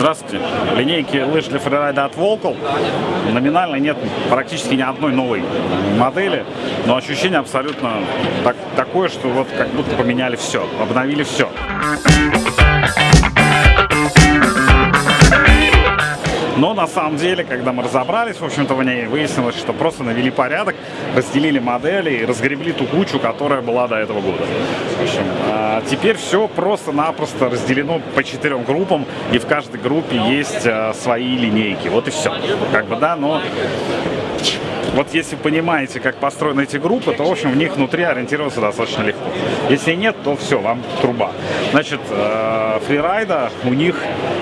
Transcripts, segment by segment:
Здравствуйте. Линейки лыж для фрирайда от Volcal. Номинально нет практически ни одной новой модели, но ощущение абсолютно так, такое, что вот как будто поменяли все, обновили все. Но на самом деле, когда мы разобрались, в общем-то, в ней выяснилось, что просто навели порядок, разделили модели и разгребли ту кучу, которая была до этого года. Общем, а теперь все просто-напросто разделено по четырем группам, и в каждой группе есть а, свои линейки. Вот и все. Как бы, да, но вот если понимаете, как построены эти группы, то, в общем, в них внутри ориентироваться достаточно легко. Если нет, то все, вам труба. Значит, э, фрирайда у них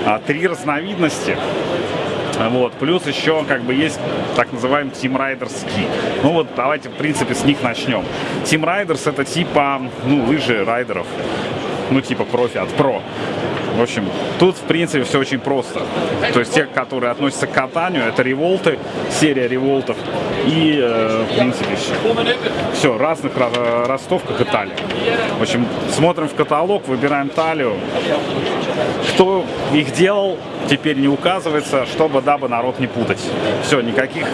а, три разновидности. Вот. Плюс еще как бы есть так называемый Team Riders ски. Ну вот давайте в принципе с них начнем. Team Riders это типа ну, лыжи райдеров. Ну типа профи от про. В общем, тут, в принципе, все очень просто. То есть те, которые относятся к катанию, это револты, серия револтов. И, э, в принципе, все. Разных ростовках и талии. В общем, смотрим в каталог, выбираем талию. Кто их делал, теперь не указывается, чтобы, дабы народ не путать. Все, никаких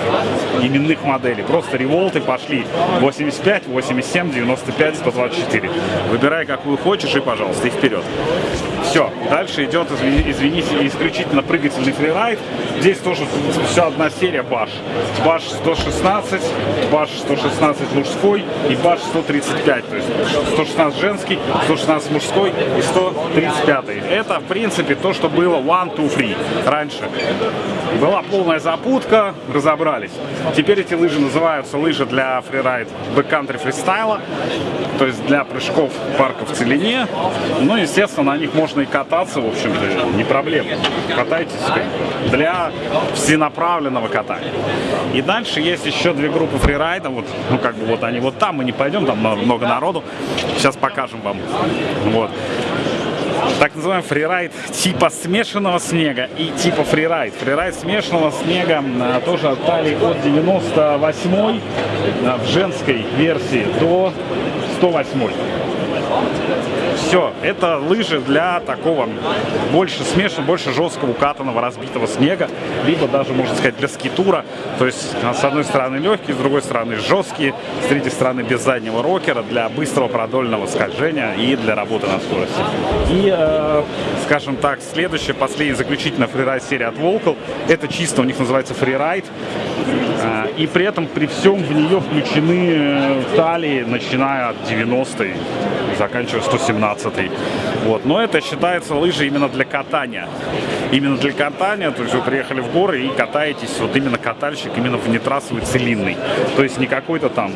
именных моделей. Просто револты пошли 85, 87, 95, 124. Выбирай, какую хочешь и, пожалуйста, и вперед. Все, дальше идет, извините, исключительно прыгательный фрирайд. Здесь тоже все одна серия баш. Баш 116, баш 116 мужской и баш 135. То есть 116 женский, 116 мужской и 135. Это, в принципе, то, что было one, two, free раньше. Была полная запутка, разобрались. Теперь эти лыжи называются лыжи для фрирайд бэккантри фристайла, то есть для прыжков парка в целине. Ну, естественно, на них можно и кататься, в общем-то, не проблема. Катайтесь для всенаправленного катания. И дальше есть еще две группы фрирайда, вот, ну, как бы вот они вот там, мы не пойдем, там много народу. Сейчас покажем вам. Вот так называемый фрирайд типа смешанного снега и типа фрирайд. Фрирайд смешанного снега а, тоже отдали от 98 а, в женской версии до 108 все, это лыжи для такого больше смешанного, больше жесткого, укатанного, разбитого снега, либо даже, можно сказать, для скитура. То есть, с одной стороны легкие, с другой стороны жесткие, с третьей стороны без заднего рокера, для быстрого продольного скольжения и для работы на скорости. И, э, скажем так, следующая, последняя, заключительная фрирайд серия от Volcal, это чисто у них называется фрирайд. Э, и при этом, при всем в нее включены э, талии, начиная от 90-й заканчивая 117 -й. Вот. Но это считается лыжи именно для катания. Именно для катания, то есть вы приехали в горы и катаетесь, вот именно катальщик, именно в нетрассовый целинный. То есть не какой-то там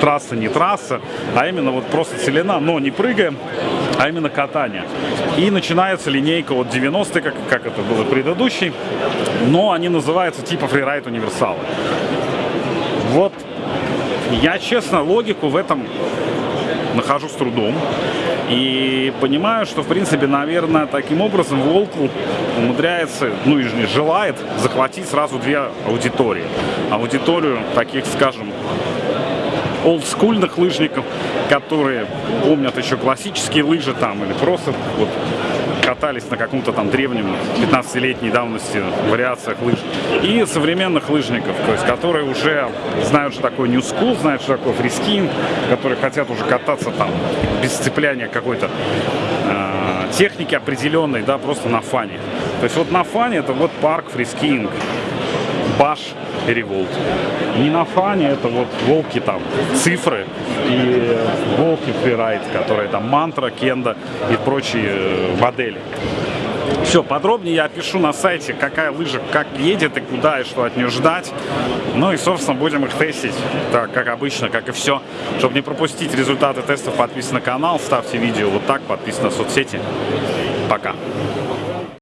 трасса, не трасса, а именно вот просто целина, но не прыгаем, а именно катание. И начинается линейка от 90 как, как это было предыдущий, но они называются типа фрирайд универсалы. Вот я, честно, логику в этом нахожу с трудом. И понимаю, что, в принципе, наверное, таким образом Волкл умудряется, ну и желает захватить сразу две аудитории. Аудиторию таких, скажем, олдскульных лыжников, которые помнят еще классические лыжи там, или просто вот катались на каком-то там древнем 15-летней давности вариациях лыж. И современных лыжников, то есть которые уже знают, что такое New School, знают, что такое freeskiing, которые хотят уже кататься там без сцепления какой-то э, техники определенной, да, просто на фане. То есть вот на фане это вот парк freeskiing, Bash, Revolt. Не на фане, это вот Völkl там, цифры и Völkl фрирайд, которые там Mantra, Kendo и прочие э, модели. Все, подробнее я опишу на сайте, какая лыжа как едет и куда и что от нее ждать. Ну и, собственно, будем их тестить, так, как обычно, как и все. Чтобы не пропустить результаты тестов, подписывайтесь на канал, ставьте видео вот так, подписывайтесь на соцсети. Пока.